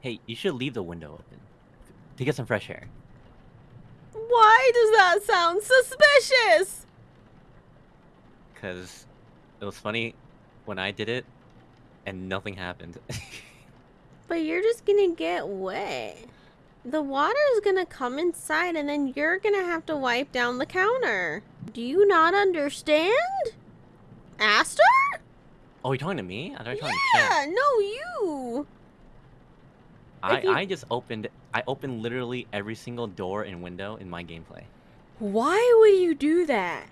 Hey, you should leave the window open to get some fresh air. Why does that sound suspicious? Cause it was funny when I did it, and nothing happened. But you're just gonna get wet. The water is gonna come inside and then you're gonna have to wipe down the counter. Do you not understand? Aster? oh, you're talking to me? I thought you were talking to Chen. Yeah, no, you. I, you- I just opened I opened literally every single door and window in my gameplay. Why would you do that?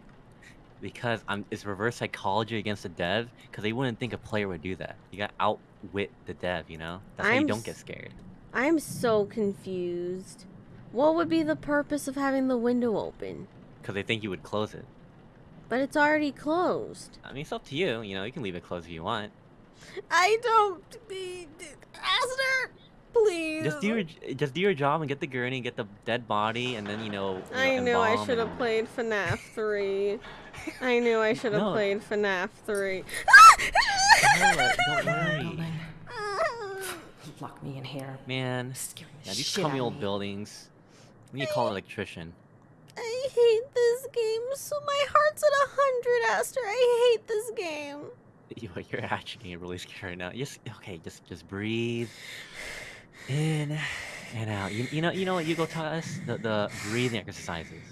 Because I'm it's reverse psychology against the dev, because they wouldn't think a player would do that. You gotta outwit the dev, you know? That's how you I'm don't get scared. I'm so confused. What would be the purpose of having the window open? Because they think you would close it. But it's already closed. I mean it's up to you, you know, you can leave it closed if you want. I don't. Aster, please. Just do your just do your job and get the gurney, get the dead body, and then you know. you I know, knew I should have and- played FNAF 3. I knew I should have No. played FNAF 3. Noah, don't worry, Lock me in here. man. Scaring the Yeah, these shit crummy out old buildings. We need to call an electrician. I hate this game so my heart's at a hundred, Aster. I hate this game. You- You're actually getting really scared right now. Just okay, just just breathe in and out. You, you know you know what you go tell us the the breathing exercises.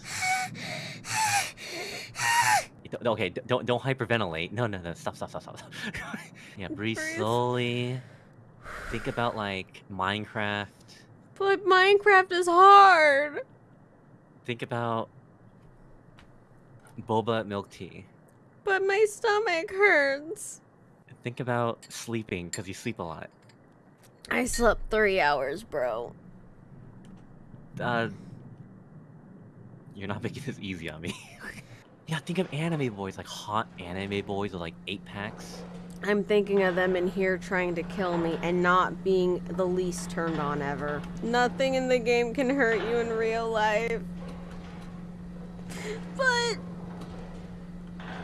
Okay, don't don't hyperventilate. No no no stop stop stop stop. yeah, breathe Breathe. slowly. Think about like Minecraft. But Minecraft is hard. Think about boba milk tea. But my stomach hurts. Think about sleeping because you sleep a lot. I slept three hours, bro. Uh, you're not making this easy on me. yeah, think of anime boys, like hot anime boys with like eight packs. I'm thinking of them in here trying to kill me and not being the least turned on ever. Nothing in the game can hurt you in real life. But.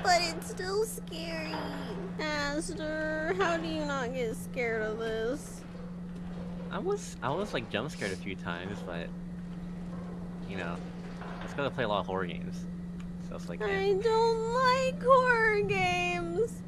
But it's still scary. Aster, how do you not get scared of this? I was I was like jump scared a few times, but you know, I just gonna play a lot of horror games. So it's like, eh. I don't like horror games.